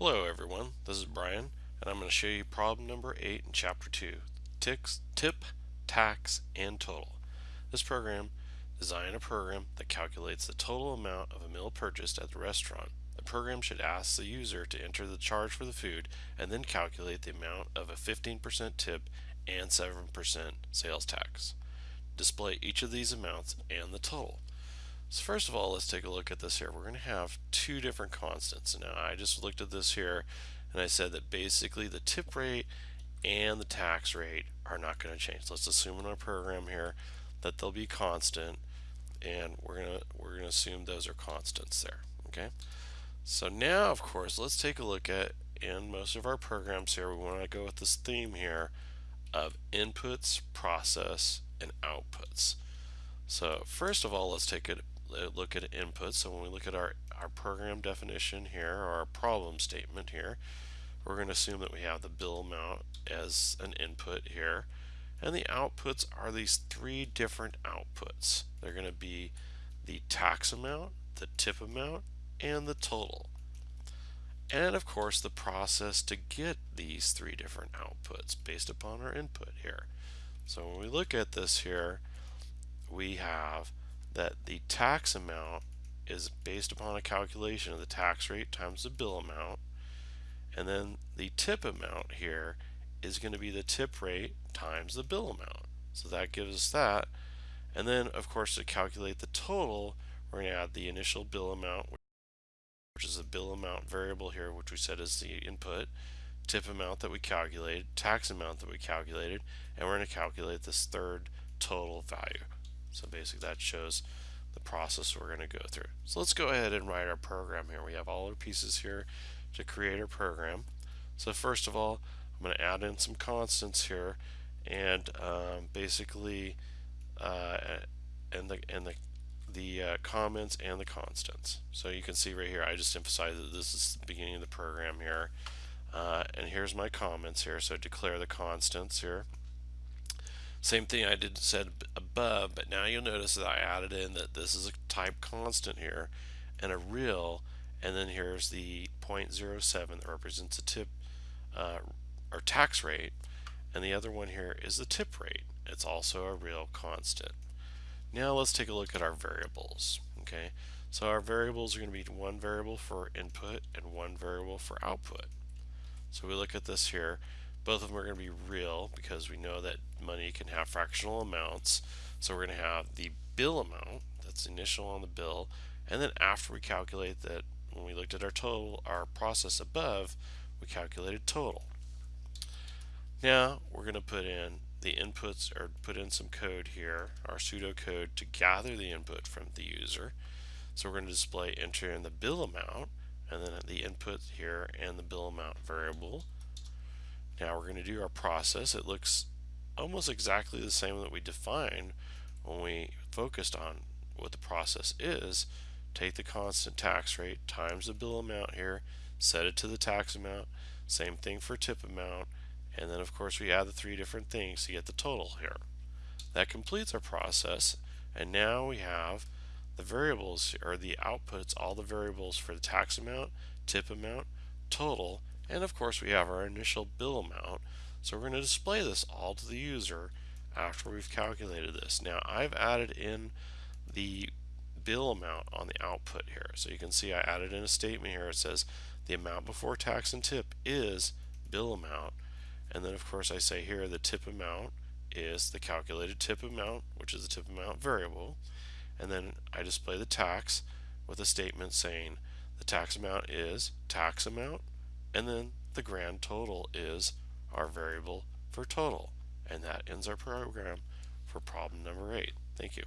Hello everyone, this is Brian and I'm going to show you problem number 8 in chapter 2, Ticks, tip, tax, and total. This program design a program that calculates the total amount of a meal purchased at the restaurant. The program should ask the user to enter the charge for the food and then calculate the amount of a 15% tip and 7% sales tax. Display each of these amounts and the total. So first of all, let's take a look at this here. We're going to have two different constants. Now, I just looked at this here and I said that basically the tip rate and the tax rate are not going to change. Let's assume in our program here that they'll be constant and we're going to we're going to assume those are constants there, okay? So now, of course, let's take a look at in most of our programs here, we want to go with this theme here of inputs, process, and outputs. So first of all, let's take a Uh, look at input. So when we look at our, our program definition here, or our problem statement here, we're going to assume that we have the bill amount as an input here. And the outputs are these three different outputs. They're going to be the tax amount, the tip amount, and the total. And of course the process to get these three different outputs based upon our input here. So when we look at this here, we have that the tax amount is based upon a calculation of the tax rate times the bill amount and then the tip amount here is going to be the tip rate times the bill amount. So that gives us that. And then of course to calculate the total we're going to add the initial bill amount which is the bill amount variable here which we said is the input tip amount that we calculated tax amount that we calculated and we're going to calculate this third total value so basically that shows the process we're going to go through. So let's go ahead and write our program here. We have all our pieces here to create our program. So first of all, I'm going to add in some constants here and um, basically uh, and the and the the uh, comments and the constants. So you can see right here, I just emphasize that this is the beginning of the program here. Uh, and here's my comments here. So declare the constants here. Same thing I did said above, but now you'll notice that I added in that this is a type constant here and a real, and then here's the 0.07 that represents a tip uh, or tax rate, and the other one here is the tip rate. It's also a real constant. Now let's take a look at our variables. Okay, so our variables are going to be one variable for input and one variable for output. So we look at this here. Both of them are going to be real because we know that money can have fractional amounts. So we're going to have the bill amount, that's initial on the bill, and then after we calculate that, when we looked at our total, our process above, we calculated total. Now we're going to put in the inputs or put in some code here, our pseudocode to gather the input from the user. So we're going to display enter in the bill amount and then the input here and the bill amount variable. Now we're going to do our process. It looks almost exactly the same that we defined when we focused on what the process is. Take the constant tax rate times the bill amount here, set it to the tax amount, same thing for tip amount, and then of course we add the three different things to get the total here. That completes our process, and now we have the variables or the outputs, all the variables for the tax amount, tip amount, total, and of course we have our initial bill amount. So we're going to display this all to the user after we've calculated this. Now I've added in the bill amount on the output here. So you can see I added in a statement here. It says the amount before tax and tip is bill amount. And then of course I say here the tip amount is the calculated tip amount, which is the tip amount variable. And then I display the tax with a statement saying the tax amount is tax amount and then the grand total is our variable for total. And that ends our program for problem number 8. Thank you.